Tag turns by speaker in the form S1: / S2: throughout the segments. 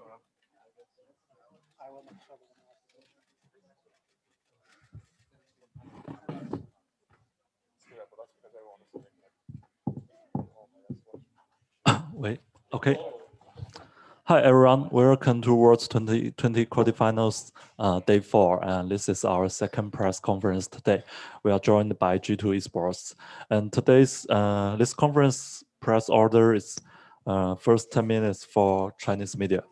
S1: I will Wait, okay. Hi everyone, welcome to World's 2020 quarterfinals, uh, day four, and this is our second press conference today. We are joined by G2 Esports, and today's uh, this conference press order is uh, first 10 minutes for Chinese media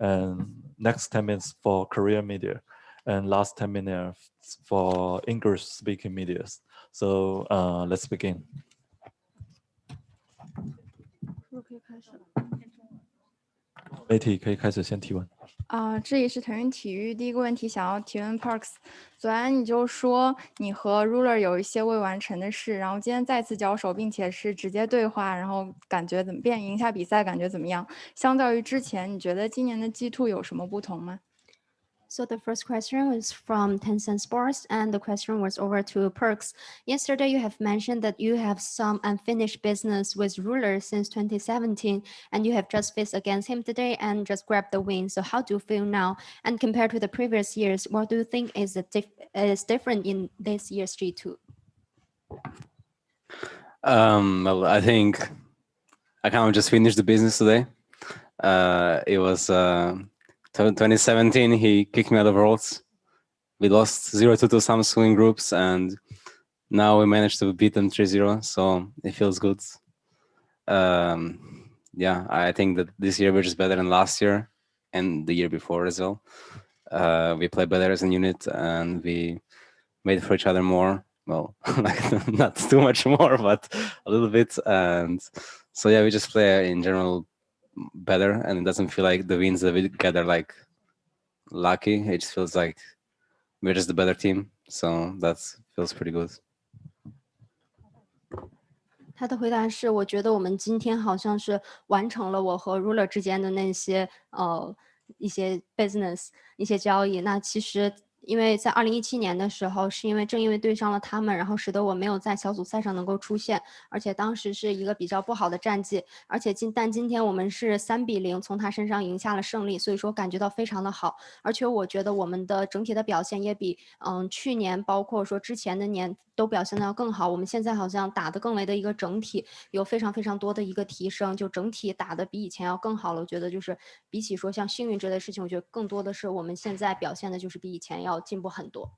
S1: and next 10 minutes for Korean media, and last 10 minutes for English-speaking media. So uh, let's begin. 媒体可以开始先提问。
S2: 啊，这里是腾讯体育，第一个问题想要提问 p a r k s 昨天你就说你和 Ruler 有一些未完成的事，然后今天再次交手，并且是直接对话，然后感觉怎么变赢下比赛感觉怎么样？相较于之前，你觉得今年的 g Two 有什么不同吗？
S3: So the first question was from Tencent Sports, and the question was over to Perks. Yesterday, you have mentioned that you have some unfinished business with Ruler since 2017, and you have just faced against him today and just grabbed the win. So how do you feel now? And compared to the previous years, what do you think is, dif is different in this year's G2?
S4: Um, well, I think I kind of just finished the business today. Uh, it was... Uh, 2017, he kicked me out of Worlds. We lost 0-2 to Samsung in groups, and now we managed to beat them 3-0, so it feels good. Um, yeah, I think that this year we're just better than last year and the year before as well. Uh, we play better as a unit, and we made for each other more. Well, like not too much more, but a little bit. And so yeah, we just play in general better and it doesn't feel like the wins that we get are like lucky. It just feels like we're just the better team. So that feels pretty good.
S3: 他的回答是：我觉得我们今天好像是完成了我和 Ruler 之间的那些呃一些 business 一些交易。那其实因为在二零一七年的时候，是因为正因为对上了他们，然后使得我没有在小组赛上能够出现，而且当时是一个比较不好的战绩，而且今但今天我们是三比零从他身上赢下了胜利，所以说感觉到非常的好，而且我觉得我们的整体的表现也比嗯去年包括说之前的年都表现的要更好，我们现在好像打的更为的一个整体有非常非常多的一个提升，就整体打的比以前要更好了，我觉得就是比起说像幸运这类事情，我觉得更多的是我们现在表现的就是比以前要。要进步很多。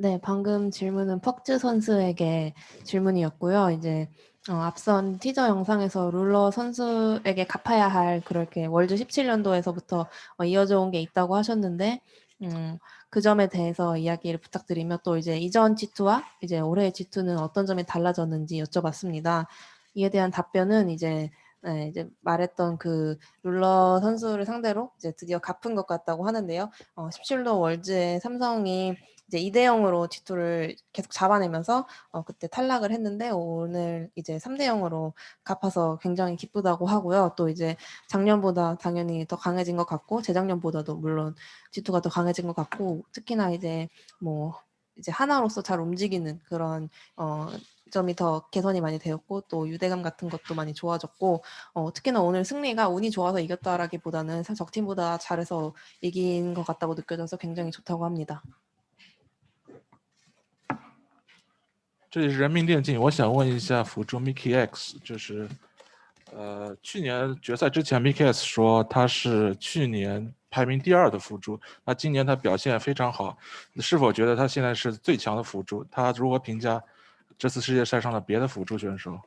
S5: 네, 방금 질문은 퍽즈 선수에게 질문이었고요. 이제 어, 앞선 티저 영상에서 룰러 선수에게 갚아야 할 그렇게 월드 17년도에서부터 어, 이어져 온 게 있다고 하셨는데 음, 그 점에 대해서 이야기를 부탁드리며 또 이제 이전 G2와 이제 올해 G2는 어떤 점이 달라졌는지 여쭤봤습니다. 이에 대한 답변은 이제 네, 이제 말했던 그 룰러 선수를 상대로 이제 드디어 갚은 것 같다고 하는데요. 어, 17로 월즈의 삼성이 이제 2대 0으로 G2를 계속 잡아내면서 어, 그때 탈락을 했는데 오늘 이제 3대 0으로 갚아서 굉장히 기쁘다고 하고요. 또 이제 작년보다 당연히 더 강해진 것 같고 재작년보다도 물론 G2가 더 강해진 것 같고 특히나 이제 뭐 이제 하나로서 잘 움직이는 그런 어 점이 더 개선이 많이 되었고 또 유대감 같은 것도 많이 좋아졌고 어, 특히나 오늘 승리가 운이 좋아서 이겼다라기보다는 적팀보다 잘해서 이긴 것 같다고 느껴져서 굉장히 좋다고 합니다.
S6: 这里是人民电竞，我想问一下辅助 Mickey X，就是呃去年决赛之前 Mickey X 说他是去年排名第二的辅助，那今年他表现非常好，是否觉得他现在是最强的辅助？他如何评价？这次世界赛上的别的辅助选手。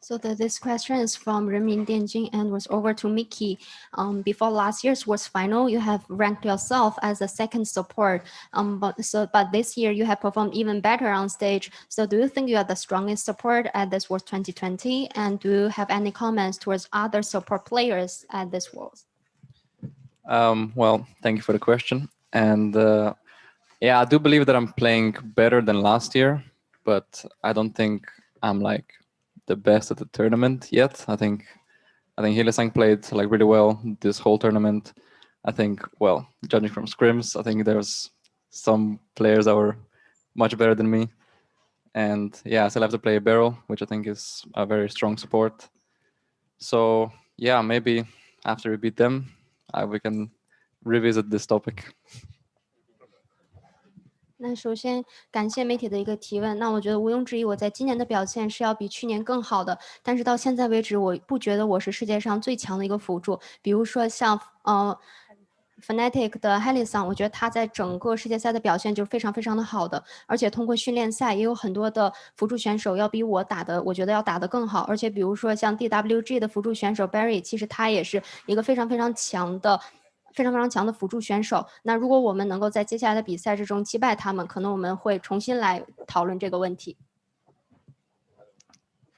S3: So the, this question is from Renmin Dianjing and was over to Mickey. Um, before last year's Worlds Final, you have ranked yourself as a second support. Um, but so but this year you have performed even better on stage. So do you think you are the strongest support at this World 2020? And do you have any comments towards other support players at this Worlds?
S7: Um, well, thank you for the question. And uh, yeah, I do believe that I'm playing better than last year but I don't think I'm like the best at the tournament yet. I think I think Hillesang played like really well this whole tournament. I think well, judging from scrims, I think there's some players that were much better than me. And yeah, I still have to play a barrel, which I think is a very strong support. So yeah, maybe after we beat them, I, we can revisit this topic.
S3: 那首先感谢媒体的一个提问。那我觉得毋庸置疑，我在今年的表现是要比去年更好的。但是到现在为止，我不觉得我是世界上最强的一个辅助。比如说像呃，Fnatic 的 h a l i s o n 我觉得他在整个世界赛的表现就是非常非常的好的。而且通过训练赛，也有很多的辅助选手要比我打的，我觉得要打的更好。而且比如说像 DWG 的辅助选手 Barry，其实他也是一个非常非常强的。非常非常强的辅助选手。那如果我们能够在接下来的比赛之中击败他们，可能我们会重新来讨论这个问题。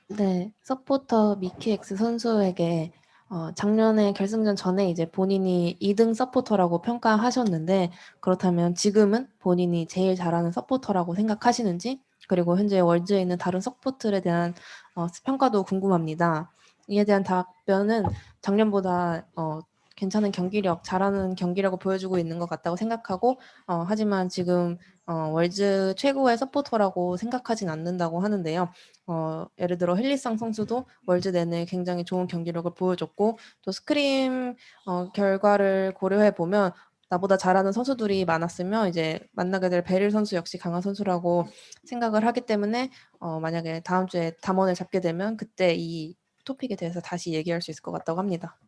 S5: 네, 서포터 미키엑스 선수에게 어, 작년에 결승전 전에 이제 본인이 2등 서포터라고 평가하셨는데 그렇다면 지금은 본인이 제일 잘하는 서포터라고 생각하시는지 그리고 현재 월즈에 있는 다른 서포트에 대한 어, 평가도 궁금합니다. 이에 대한 답변은 작년보다 어, 괜찮은 경기력, 잘하는 경기력을 보여주고 있는 것 같다고 생각하고 어, 하지만 지금 어, 월즈 최고의 서포터라고 생각하진 않는다고 하는데요. 어, 예를 들어 헬리상 선수도 월즈 내내 굉장히 좋은 경기력을 보여줬고 또 스크림 어, 결과를 고려해 보면 나보다 잘하는 선수들이 많았으면 이제 만나게 될 베릴 선수 역시 강한 선수라고 생각을 하기 때문에 어, 만약에 다음 주에 담원을 잡게 되면 그때 이 토픽에 대해서 다시 얘기할 수 있을 것 같다고 합니다.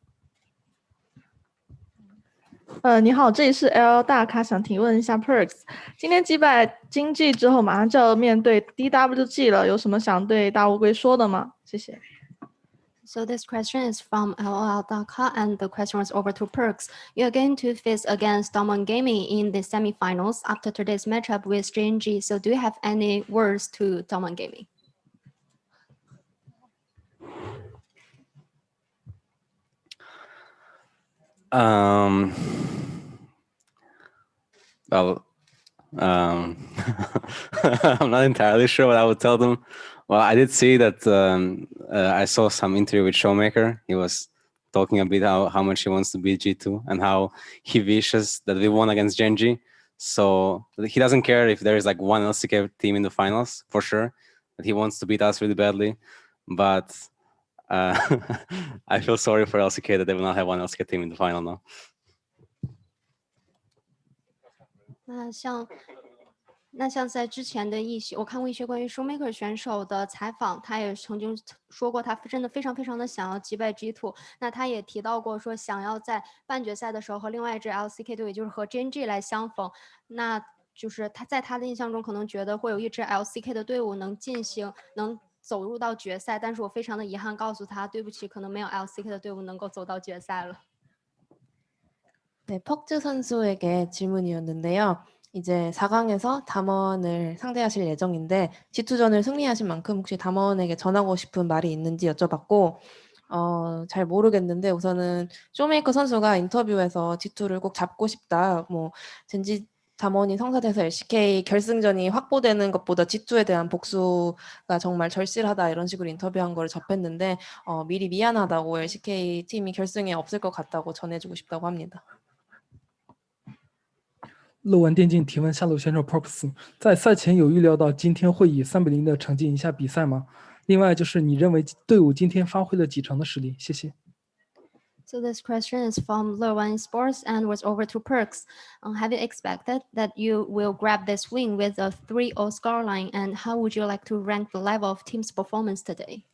S8: 呃，你好，这里是 L 大咖，想提问一下 Perks，今天击败经济之后，马上就要面对 DWG 了，有什么想对大乌龟说的吗？谢谢。
S3: So this question is from LOL.com and the question was over to Perks. You're going to face against Domon Gaming in the semifinals after today's matchup with JNG. So do you have any words to Domon Gaming?
S4: Um, well, um, I'm not entirely sure what I would tell them. Well, I did see that um, uh, I saw some interview with Showmaker. He was talking a bit how, how much he wants to beat G2 and how he wishes that we won against Genji. So he doesn't care if there is like one LCK team in the finals for sure. That he wants to beat us really badly, but uh, I feel sorry for LCK that they will not have one LCK team in the final now.
S3: 那像那像在之前的一些，我看过一些关于 Showmaker 选手的采访，他也曾经说过，他真的非常非常的想要击败 G Two。那他也提到过，说想要在半决赛的时候和另外一支 LCK 队，也就是和 JNG 来相逢。那就是他在他的印象中，可能觉得会有一支 LCK 的队伍能进行能走入到决赛，但是我非常的遗憾，告诉他对不起，可能没有 LCK
S5: 的队伍能够走到决赛了。네 퍽즈 선수에게 질문이었는데요. 이제 4강에서 담원을 상대하실 예정인데 G2전을 승리하신 만큼 혹시 담원에게 전하고 싶은 말이 있는지 여쭤봤고 어, 잘 모르겠는데 우선은 쇼메이커 선수가 인터뷰에서 G2를 꼭 잡고 싶다. 뭐 젠지 담원이 성사돼서 LCK 결승전이 확보되는 것보다 G2에 대한 복수가 정말 절실하다 이런 식으로 인터뷰한 거를 접했는데 어, 미리 미안하다고 LCK 팀이 결승에 없을 것 같다고 전해주고 싶다고 합니다.
S9: 漏完电竞提问下路选手 Props，在赛前有预料到今天会以三比零的成绩赢下比赛吗？另外就是你认为队伍今天发挥了几成的实力？谢谢。
S3: So this question is from Lerwan Sports and was over to Perks. Uh, have you expected that you will grab this win with a 3-0 scoreline and how would you like to rank the level of team's performance today?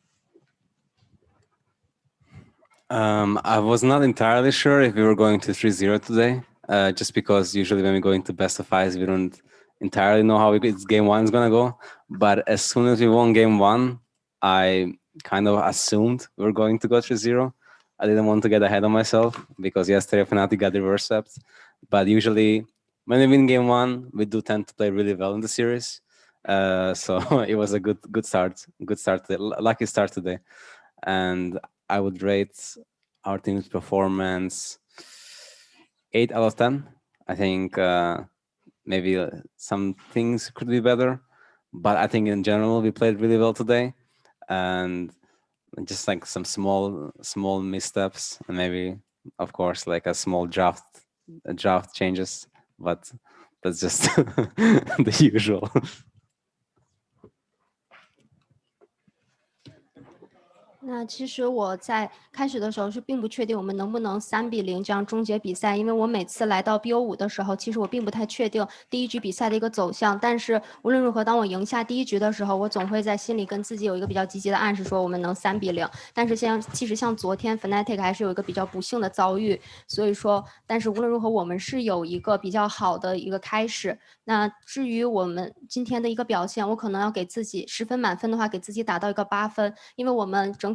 S4: Um, I was not entirely sure if we were going to 3-0 today, uh, just because usually when we go into best of fives, we don't entirely know how it's game one is going to go. But as soon as we won game one, I kind of assumed we are going to go 3-0 I didn't want to get ahead of myself because yesterday Fnatic got reversed. reverse But usually when we win game one, we do tend to play really well in the series. Uh, so it was a good good start, good start, lucky start today. And I would rate our team's performance eight out of 10. I think uh, maybe uh, some things could be better, but I think in general, we played really well today. And just like some small small missteps and maybe of course like a small draft draft changes but that's just the usual
S3: 那其实我在开始的时候是并不确定我们能不能三比零这样终结比赛，因为我每次来到 BO 五的时候，其实我并不太确定第一局比赛的一个走向。但是无论如何，当我赢下第一局的时候，我总会在心里跟自己有一个比较积极的暗示，说我们能三比零。但是像其实像昨天 Fnatic 还是有一个比较不幸的遭遇，所以说，但是无论如何，我们是有一个比较好的一个开始。那至于我们今天的一个表现，我可能要给自己十分满分的话，给自己打到一个八分，因为我们整。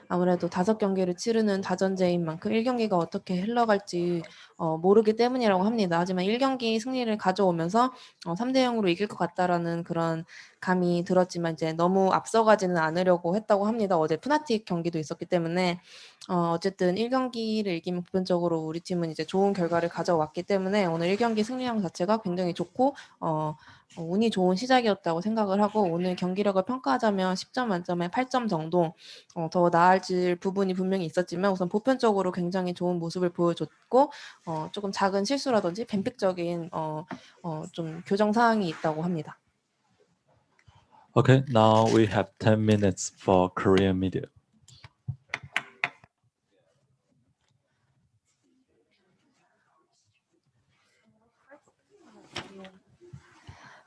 S5: 아무래도 다섯 경기를 치르는 다전제인 만큼 1경기가 어떻게 흘러갈지 어, 모르기 때문이라고 합니다. 하지만 1경기 승리를 가져오면서 어, 3대 0으로 이길 것 같다라는 그런 감이 들었지만 이제 너무 앞서가지는 않으려고 했다고 합니다. 어제 푸나틱 경기도 있었기 때문에 어, 어쨌든 1경기를 이기면 보편적으로 우리 팀은 이제 좋은 결과를 가져왔기 때문에 오늘 1경기 승리량 자체가 굉장히 좋고 어, 운이 좋은 시작이었다고 생각을 하고 오늘 경기력을 평가하자면 10점 만점에 8점 정도 어, 더 나아질 부분이 분명히 있었지만 우선 보편적으로 굉장히 좋은 모습을 보여줬고 어, 조금 작은 실수라든지 뱀픽적인 어, 어, 좀 교정 사항이 있다고 합니다.
S1: Okay, now we have 10 minutes for Korean media.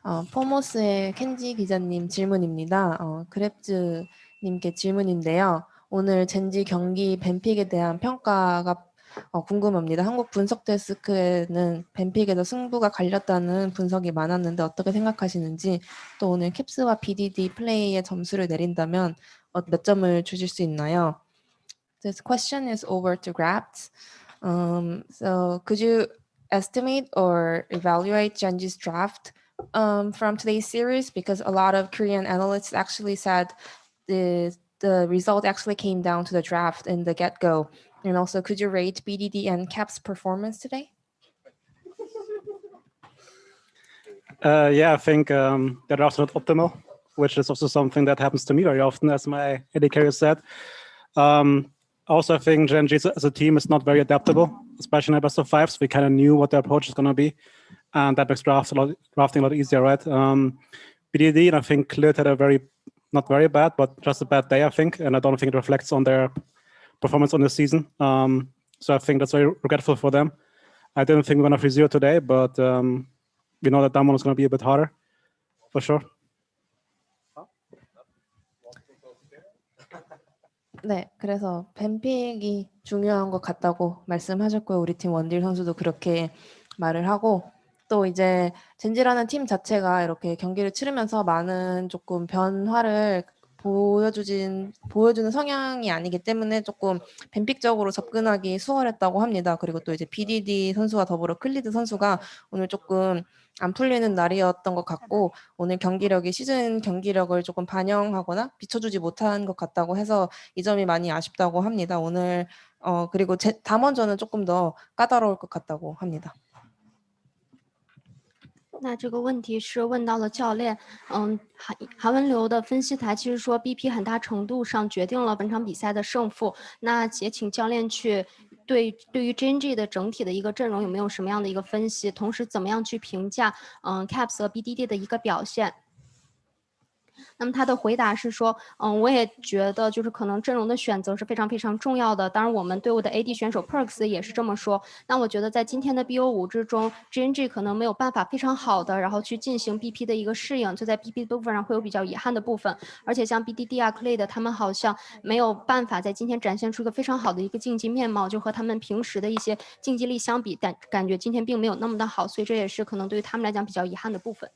S5: 어, 포모스의 켄지 기자님 질문입니다. 어, 그랩즈님께 질문인데요. 오늘 젠지 경기 뱀픽에 대한 평가가 어, 궁금합니다. 한국 분석 데스크에는 벤픽에서 승부가 갈렸다는 분석이 많았는데 어떻게 생각하시는지 또 오늘 캡스와 BDD 플레이의 점수를 내린다면 어, 몇 점을 주실 수 있나요? This question is over to Grapt. Um, so could you estimate or evaluate Genji's draft um, from today's series? Because a lot of Korean analysts actually said the, the result actually came down to the draft in the get-go. And also, could you rate BDD and CAP's performance today?
S10: Uh, yeah, I think um, they're not optimal, which is also something that happens to me very often, as my AD carrier said. Um, also, I think Gen G as a team is not very adaptable, especially in best of fives. We kind of knew what the approach is going to be, and that makes drafts a lot, drafting a lot easier, right? Um, BDD, and I think Clit had a very, not very bad, but just a bad day, I think, and I don't think it reflects on their performance on this season. Um, so I think that's very regretful for them. I didn't think we we're gonna freeze zero today, but um, we know that that one is gonna be a bit harder, for sure.
S5: 네, 그래서 뱀픽이 중요한 것 같다고 말씀하셨고요. 우리 팀 원딜 선수도 그렇게 말을 하고 또 이제 젠지라는 팀 자체가 이렇게 경기를 치르면서 많은 조금 변화를 보여주진 보여주는 성향이 아니기 때문에 조금 뱀픽적으로 접근하기 수월했다고 합니다. 그리고 또 이제 BDD 선수와 더불어 클리드 선수가 오늘 조금 안 풀리는 날이었던 것 같고 오늘 경기력이 시즌 경기력을 조금 반영하거나 비춰주지 못한 것 같다고 해서 이 점이 많이 아쉽다고 합니다. 오늘 어 그리고 제, 담원전은 조금 더 까다로울 것 같다고 합니다.
S3: 那这个问题是问到了教练，嗯，韩韩文流的分析台其实说 BP 很大程度上决定了本场比赛的胜负。那也请教练去对对于 JN G 的整体的一个阵容有没有什么样的一个分析，同时怎么样去评价嗯 Caps 和 B D D 的一个表现。那么他的回答是说，嗯，我也觉得就是可能阵容的选择是非常非常重要的。当然，我们队伍的 AD 选手 Perks 也是这么说。那我觉得在今天的 BO 五之中，GNG 可能没有办法非常好的然后去进行 BP 的一个适应，就在 BP 部分上会有比较遗憾的部分。而且像 BDD 啊、Clay 的他们好像没有办法在今天展现出一个非常好的一个竞技面貌，就和他们平时的一些竞技力相比，感感觉今天并没有那么的好，所以这也是可能对于他们来讲比较遗憾的部分。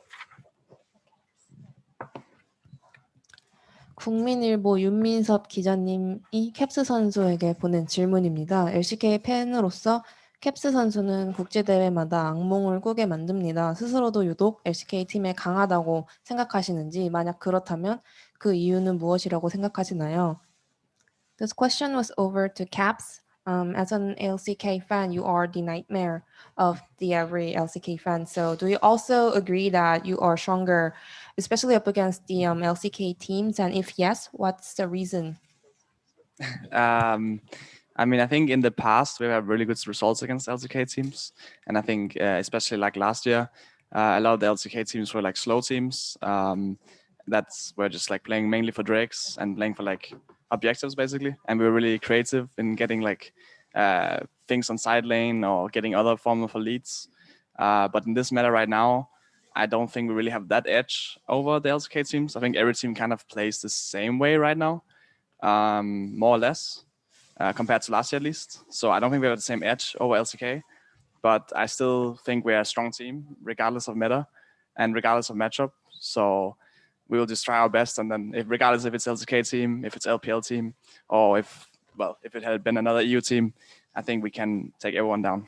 S5: 국민일보 윤민섭 기자님이 캡스 선수에게 보낸 질문입니다. LCK 팬으로서 캡스 선수는 국제대회마다 악몽을 꾸게 만듭니다. 스스로도 유독 LCK 팀에 강하다고 생각하시는지 만약 그렇다면 그 이유는 무엇이라고 생각하시나요? This question was over to Caps Um, as an LCK fan, you are the nightmare of the every LCK fan. So do you also agree that you are stronger, especially up against the um, LCK teams? And if yes, what's the reason?
S11: Um, I mean, I think in the past, we have really good results against LCK teams. And I think, uh, especially like last year, uh, a lot of the LCK teams were like slow teams. Um, that's were just like playing mainly for Drakes and playing for like objectives basically. And we were really creative in getting like uh, things on side lane or getting other form of leads. Uh, but in this meta right now, I don't think we really have that edge over the LCK teams. I think every team kind of plays the same way right now, um, more or less, uh, compared to last year at least. So I don't think we have the same edge over LCK, but I still think we're a strong team, regardless of meta and regardless of matchup. So we will just try our best. And then if, regardless if it's LCK team, if it's LPL team, or if, well, if it had been another EU team, I think we can take everyone down.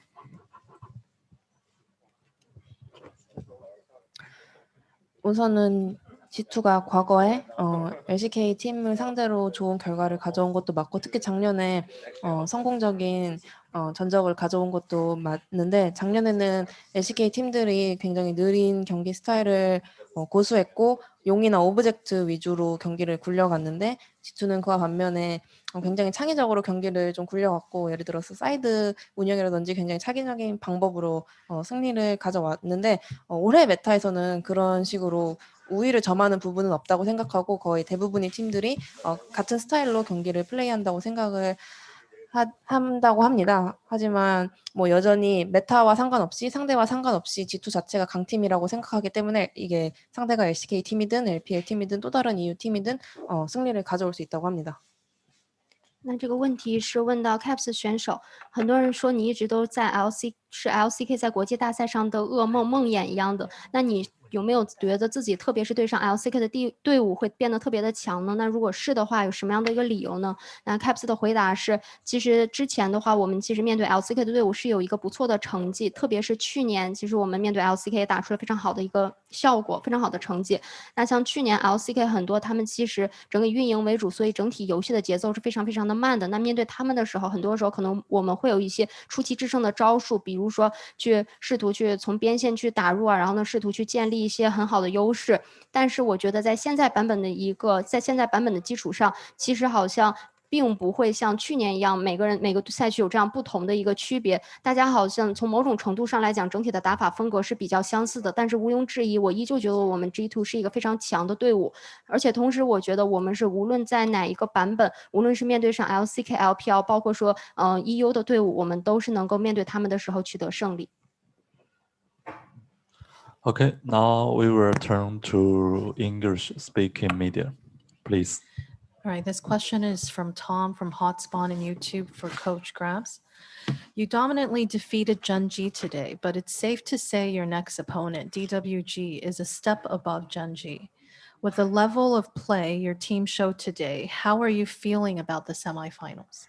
S5: 우선은 G2가 과거에 어, LCK 팀을 상대로 좋은 결과를 가져온 것도 맞고 특히 작년에 어, 성공적인 어, 전적을 가져온 것도 맞는데 작년에는 LCK 팀들이 굉장히 느린 경기 스타일을 어, 고수했고 용이나 오브젝트 위주로 경기를 굴려갔는데 G2는 그와 반면에 어, 굉장히 창의적으로 경기를 좀 굴려갔고 예를 들어서 사이드 운영이라든지 굉장히 창의적인 방법으로 어, 승리를 가져왔는데 어, 올해 메타에서는 그런 식으로 우위를 점하는 부분은 없다고 생각하고 거의 대부분의 팀들이 어, 같은 스타일로 경기를 플레이한다고 생각을 하, 한다고 합니다. 하지만 뭐 여전히 메타와 상관없이 상대와 상관없이 G2 자체가 강팀이라고 생각하기 때문에 이게 상대가 LCK 팀이든 LPL 팀이든 또 다른 EU 팀이든 어, 승리를 가져올 수 있다고 합니다.
S3: 那这个问题是问到 Caps 选手，很多人说你一直都在 LC 是 LCK 在国际大赛上的噩梦、梦魇一样的。那你有没有觉得自己特别是对上 LCK 的队队伍会变得特别的强呢？那如果是的话，有什么样的一个理由呢？那 Caps 的回答是：其实之前的话，我们其实面对 LCK 的队伍是有一个不错的成绩，特别是去年，其实我们面对 LCK 打出了非常好的一个效果、非常好的成绩。那像去年 LCK 很多，他们其实整体运营为主，所以整体游戏的节奏是非常非常的慢的。那面对他们的时候，很多时候可能我们会有一些出奇制胜的招数，比如。比如说，去试图去从边线去打入啊，然后呢，试图去建立一些很好的优势。但是我觉得，在现在版本的一个，在现在版本的基础上，其实好像。并不会像去年一样，每个人每个赛区有这样不同的一个区别。大家好像从某种程度上来讲，整体的打法风格是比较相似的。但是毋庸置疑，我依旧觉得我们 G2 是一个非常强的队伍。而且同时，我觉得我们是无论在哪一个版本，无论是面对上 LCK、LPL，包括说嗯 EU 的队伍，我们都是能够面对他们的时候取得胜利。
S1: OK，now we will turn to English-speaking media, please.
S12: All right, this question is from Tom from Hotspot and YouTube for Coach Grabs. You dominantly defeated Gen G today, but it's safe to say your next opponent, DWG, is a step above Gen G. With the level of play your team showed today, how are you feeling about the semifinals?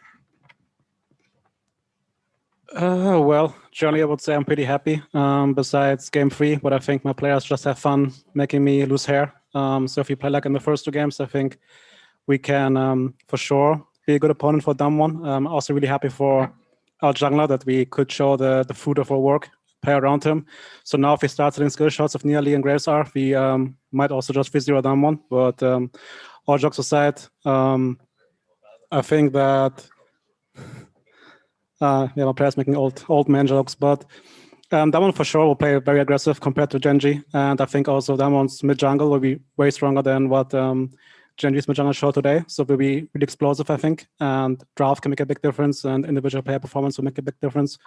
S10: Uh, well, generally, I would say I'm pretty happy um, besides game three, but I think my players just have fun making me lose hair. Um, so if you play like in the first two games, I think we can um, for sure be a good opponent for Damwon. Um, I'm also really happy for our jungler that we could show the, the fruit of our work, play around him. So now if he starts hitting skill shots of Nearly and Gravesar, we um, might also just physio Damwon. But um, all jokes aside, um, I think that, uh, yeah, my player's making old, old man jokes, but um, that one for sure will play very aggressive compared to Genji. And I think also that one's mid jungle will be way stronger than what um, Genji's Majana show today. So will be really explosive, I think. And draft can make a big difference and individual player performance will make a big difference.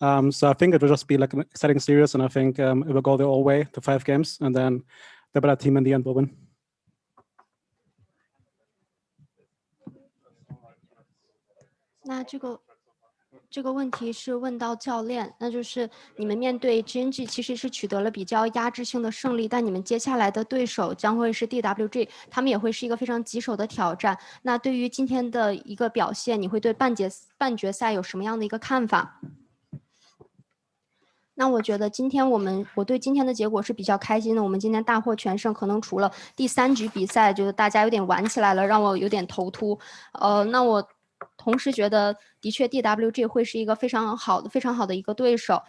S10: Um, so I think it will just be like an exciting series. And I think um, it will go the whole way to five games. And then the better team in the end will win.
S3: 这个问题是问到教练，那就是你们面对 GNG 其实是取得了比较压制性的胜利，但你们接下来的对手将会是 DWG，他们也会是一个非常棘手的挑战。那对于今天的一个表现，你会对半决半决赛有什么样的一个看法？那我觉得今天我们我对今天的结果是比较开心的，我们今天大获全胜。可能除了第三局比赛，就是大家有点玩起来了，让我有点头秃。呃，那我。同时觉得的确，DWG 会是一个非常好的、非常好的一个对手。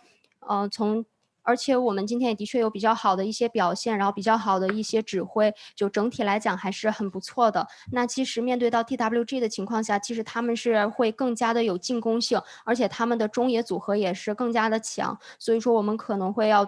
S3: 嗯，从而且我们今天也的确有比较好的一些表现，然后比较好的一些指挥，就整体来讲还是很不错的。那其实面对到 DWG 的情况下，其实他们是会更加的有进攻性，而且他们的中野组合也是更加的强，所以说我们可能会要。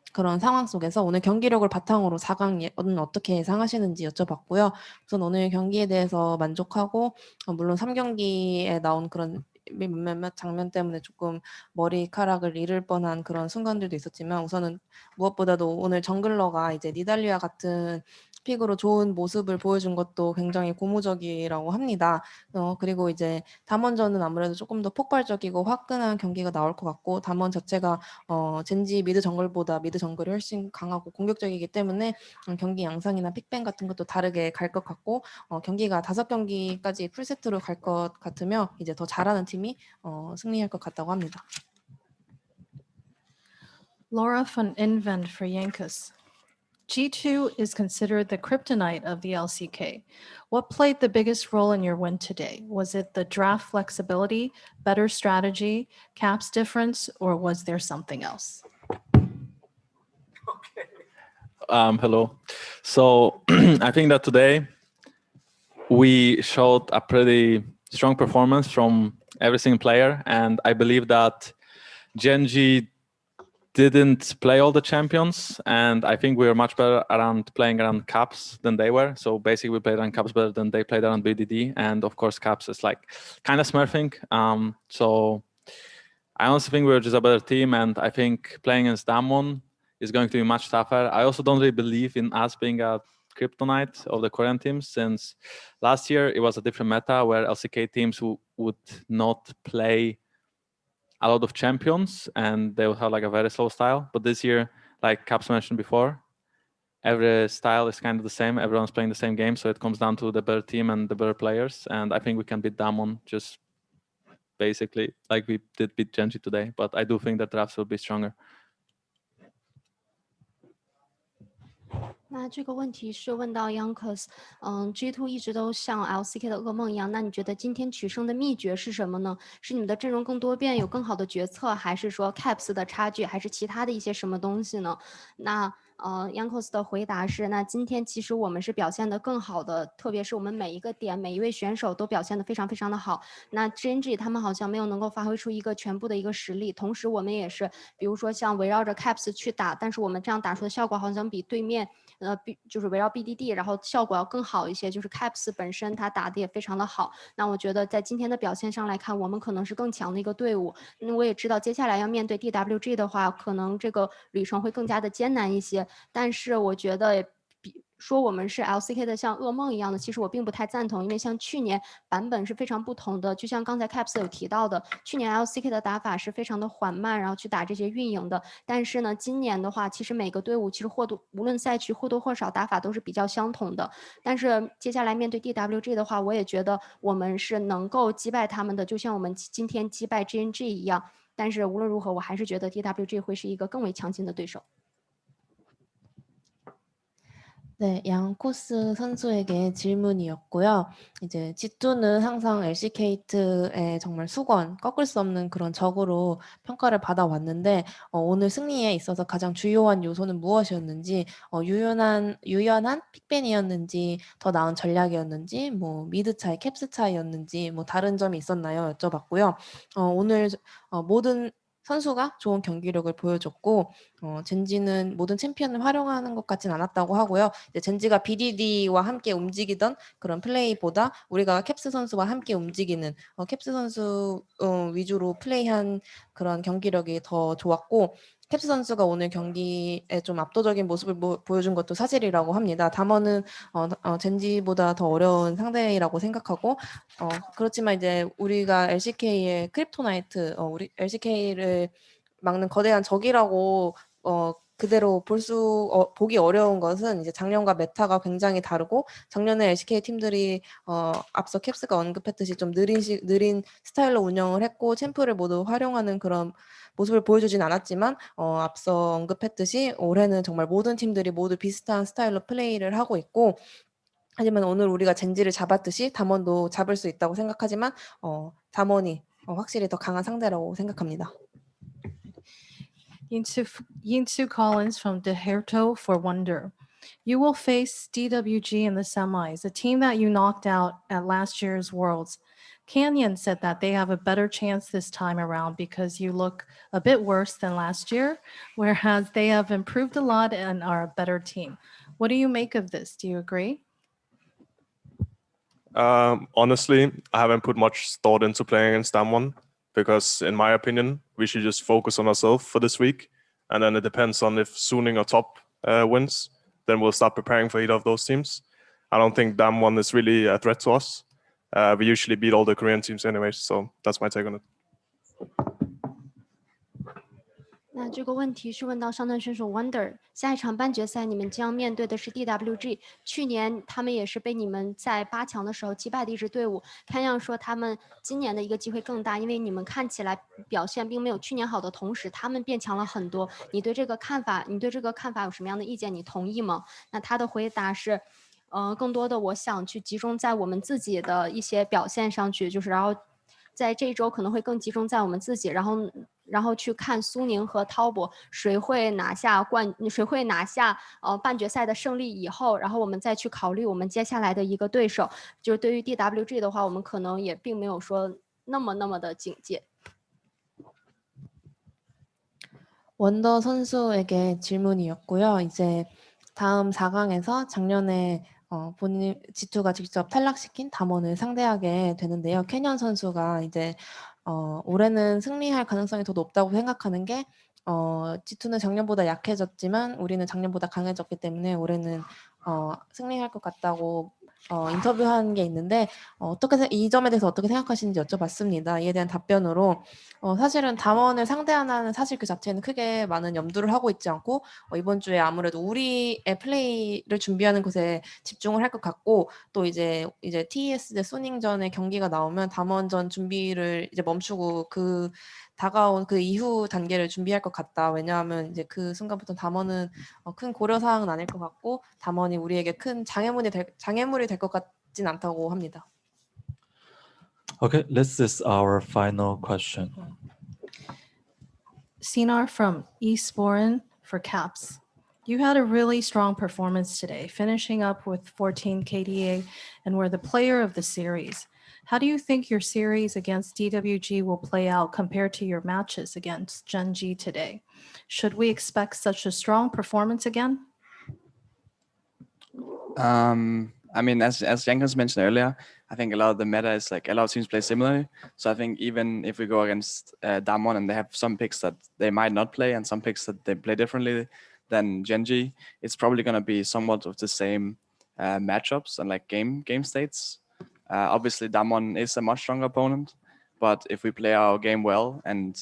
S5: 그런 상황 속에서 오늘 경기력을 바탕으로 4강은 예, 어떻게 예상하시는지 여쭤봤고요. 우선 오늘 경기에 대해서 만족하고 어, 물론 3경기에 나온 그런 몇몇 장면 때문에 조금 머리카락을 잃을 뻔한 그런 순간들도 있었지만 우선은 무엇보다도 오늘 정글러가 이제 니달리아 같은 픽으로 좋은 모습을 보여준 것도 굉장히 고무적이라고 합니다. 어, 그리고 이제 담원전은 아무래도 조금 더 폭발적이고 화끈한 경기가 나올 것 같고 담원 자체가 어, 젠지 미드 정글보다 미드 정글이 훨씬 강하고 공격적이기 때문에 음, 경기 양상이나 픽뱅 같은 것도 다르게 갈 것 같고 어, 경기가 다섯 경기까지 풀세트로 갈 것 같으며 이제 더 잘하는 팀 팀이 어, 승리할 것 같다고 합니다.
S12: Laura von Invent for Yankus. G2 is considered the kryptonite of the LCK. What played the biggest role in your win today? Was it the draft flexibility, better strategy, caps difference, or was there something else? Okay.
S7: Um, hello. So I think that today we showed a pretty strong performance from every single player. And I believe that Genji didn't play all the champions. And I think we were much better around playing around caps than they were. So basically we played around caps better than they played around BDD. And of course, caps is like kind of smurfing. Um, so I honestly think we were just a better team. And I think playing against Damwon is going to be much tougher. I also don't really believe in us being a kryptonite of the current teams since last year it was a different meta where LCK teams would not play a lot of champions and they would have like a very slow style. But this year, like Caps mentioned before, every style is kind of the same. Everyone's playing the same game. So it comes down to the better team and the better players. And I think we can beat Damon just basically like we did beat Genji today. But I do think that drafts will be stronger.
S3: 那这个问题是问到 Youngcos，嗯 g Two 一直都像 LCK 的噩梦一样。那你觉得今天取胜的秘诀是什么呢？是你们的阵容更多变，有更好的决策，还是说 Caps 的差距，还是其他的一些什么东西呢？那呃 y a n k o s 的回答是：那今天其实我们是表现得更好的，特别是我们每一个点，每一位选手都表现得非常非常的好。那 g n g 他们好像没有能够发挥出一个全部的一个实力。同时我们也是，比如说像围绕着 Caps 去打，但是我们这样打出的效果好像比对面。呃，B 就是围绕 BDD，然后效果要更好一些。就是 Caps 本身它打的也非常的好。那我觉得在今天的表现上来看，我们可能是更强的一个队伍。那我也知道接下来要面对 DWG 的话，可能这个旅程会更加的艰难一些。但是我觉得。说我们是 LCK 的像噩梦一样的，其实我并不太赞同，因为像去年版本是非常不同的。就像刚才 Caps 有提到的，去年 LCK 的打法是非常的缓慢，然后去打这些运营的。但是呢，今年的话，其实每个队伍其实或多无论赛区或多或少打法都是比较相同的。但是接下来面对 DWG 的话，我也觉得我们是能够击败他们的，就像我们今天击败 g n g 一样。但是无论如何，我还是觉得 DWG 会是一个更为强劲的对手。
S5: 네, 양코스 선수에게 질문이었고요. 이제 지투는 항상 LCK트의 정말 수건, 꺾을 수 없는 그런 적으로 평가를 받아왔는데 어, 오늘 승리에 있어서 가장 주요한 요소는 무엇이었는지 어, 유연한, 유연한 픽벤이었는지 더 나은 전략이었는지 뭐 미드 차이, 캡스 차이였는지 뭐 다른 점이 있었나요? 여쭤봤고요. 어, 오늘 어, 모든 선수가 좋은 경기력을 보여줬고 어, 젠지는 모든 챔피언을 활용하는 것 같진 않았다고 하고요. 이제 젠지가 BDD와 함께 움직이던 그런 플레이보다 우리가 캡스 선수와 함께 움직이는 어, 캡스 선수 어, 위주로 플레이한 그런 경기력이 더 좋았고 스텝스 선수가 오늘 경기에 좀 압도적인 모습을 모, 보여준 것도 사실이라고 합니다. 담원은 어, 어, 젠지보다 더 어려운 상대라고 생각하고 어, 그렇지만 이제 우리가 LCK의 크립토나이트, 어, 우리 LCK를 막는 거대한 적이라고 어, 그대로 볼수 어, 보기 어려운 것은 이제 작년과 메타가 굉장히 다르고 작년에 LCK 팀들이 어, 앞서 캡스가 언급했듯이 좀 느린 시, 느린 스타일로 운영을 했고 챔프를 모두 활용하는 그런 모습을 보여주진 않았지만 어, 앞서 언급했듯이 올해는 정말 모든 팀들이 모두 비슷한 스타일로 플레이를 하고 있고 하지만 오늘 우리가 젠지를 잡았듯이 담원도 잡을 수 있다고 생각하지만 어, 담원이 어, 확실히 더 강한 상대라고 생각합니다.
S12: Yinsu, Collins from DeHerto for Wonder. You will face DWG in the semis, a team that you knocked out at last year's Worlds. Canyon said that they have a better chance this time around because you look a bit worse than last year, whereas they have improved a lot and are a better team. What do you make of this? Do you agree?
S13: Um, honestly, I haven't put much thought into playing against someone because, in my opinion, we should just focus on ourselves for this week. And then it depends on if Suning or Top uh, wins, then we'll start preparing for either of those teams. I don't think Dam one is really a threat to us. Uh, we usually beat all the Korean teams anyway, so that's my take on it.
S3: 那这个问题是问到上单选手 Wonder，下一场半决赛你们将面对的是 DWG，去年他们也是被你们在八强的时候击败的一支队伍，看样说他们今年的一个机会更大，因为你们看起来表现并没有去年好的同时，他们变强了很多。你对这个看法，你对这个看法有什么样的意见？你同意吗？那他的回答是，嗯，更多的我想去集中在我们自己的一些表现上去，就是然后，在这一周可能会更集中在我们自己，然后。然后去看苏宁和滔博谁会拿下冠，谁会拿下呃半决赛的胜利以后，然后我们再去考虑我们接下来的一个对手。就是对于 DWG 的话，我们可能也并没有说那么那么的警戒。
S5: 원더 선수에게 질문이었고요. 이제 다음 4강에서 작년에 어, 본인 지투가 직접 탈락시킨 담원을 상대하게 되는데요. 캐년 선수가 이제 어, 올해는 승리할 가능성이 더 높다고 생각하는 게 어, G2는 작년보다 약해졌지만 우리는 작년보다 강해졌기 때문에 올해는 어, 승리할 것 같다고 어, 인터뷰한 게 있는데 어, 어떻게 이 점에 대해서 어떻게 생각하시는지 여쭤봤습니다. 이에 대한 답변으로 어, 사실은 담원을 상대하는 사실 그 자체는 크게 많은 염두를 하고 있지 않고 어, 이번 주에 아무래도 우리의 플레이를 준비하는 것에 집중을 할 것 같고 또 이제 이제 TES 대 소닝전의 경기가 나오면 담원전 준비를 이제 멈추고 그 다가온 그 이후 단계를 준비할 것 같다. 왜냐하면 이제 그 순간부터 담원은 어, 큰 고려 사항은 아닐 것 같고 담원이 우리에게 큰 장애물이 될, 장애물이 될 것 같진 않다고 합니다.
S1: Okay, this is our final question.
S12: Sinar from Eastbourne for CAPS. You had a really strong performance today, finishing up with 14 KDA and were the player of the series. How do you think your series against DWG will play out compared to your matches against Gen G today? Should we expect such a strong performance again?
S11: Um, I mean, as as Jenkins mentioned earlier, I think a lot of the meta is like a lot of teams play similarly. So I think even if we go against uh, Damwon and they have some picks that they might not play and some picks that they play differently than Genji, it's probably going to be somewhat of the same uh, matchups and like game game states. Uh, obviously, Damon is a much stronger opponent, but if we play our game well and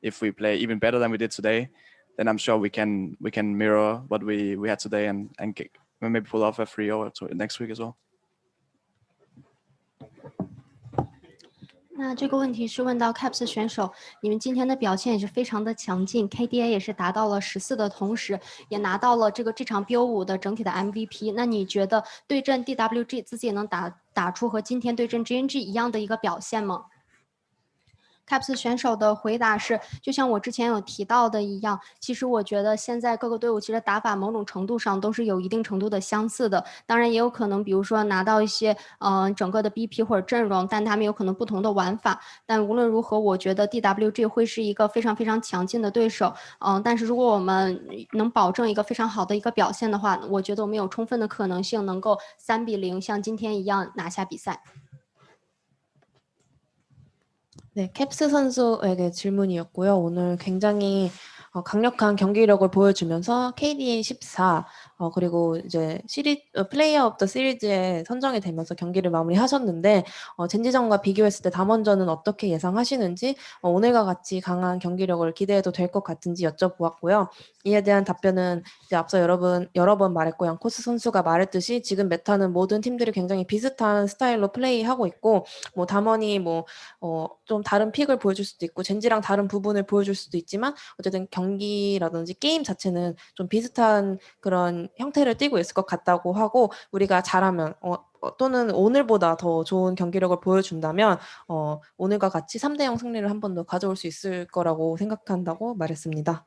S11: if we play even better than we did today, then I'm sure we can we can mirror what we we had today and and kick, maybe pull off a 3-0 next week as well.
S3: 那这个问题是问到 Caps 选手，你们今天的表现也是非常的强劲，KDA 也是达到了十四的同时，也拿到了这个这场 BO 五的整体的 MVP。那你觉得对阵 DWG 自己也能达打出和今天对阵 GNG 一样的一个表现吗？caps 选手的回答是：就像我之前有提到的一样，其实我觉得现在各个队伍其实打法某种程度上都是有一定程度的相似的。当然也有可能，比如说拿到一些嗯整个的 BP 或者阵容，但他们有可能不同的玩法。但无论如何，我觉得 DWG 会是一个非常非常强劲的对手。嗯，但是如果我们能保证一个非常好的一个表现的话，我觉得我们有充分的可能性能够三比零像今天一样拿下比赛。
S5: 네, 캡스 선수에게 질문이었고요. 오늘 굉장히 어, 강력한 경기력을 보여주면서 KDA 14 어, 그리고 이제 시리 어, 플레이어 업더 시리즈에 선정이 되면서 경기를 마무리하셨는데 어, 젠지전과 비교했을 때 담원전은 어떻게 예상하시는지 어, 오늘과 같이 강한 경기력을 기대해도 될 것 같은지 여쭤보았고요. 이에 대한 답변은 이제 앞서 여러분 여러 번 말했고 양코스 선수가 말했듯이 지금 메타는 모든 팀들이 굉장히 비슷한 스타일로 플레이하고 있고 뭐 담원이 뭐 어, 좀 다른 픽을 보여줄 수도 있고 젠지랑 다른 부분을 보여줄 수도 있지만 어쨌든 경기라든지 게임 자체는 좀 비슷한 그런 형태를 띄고 있을 것 같다고 하고 우리가 잘하면 어, 어, 또는 오늘보다 더 좋은 경기력을 보여준다면 어, 오늘과 같이 3대0 승리를 한 번 더 가져올 수 있을 거라고 생각한다고 말했습니다.